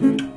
Mm-hmm.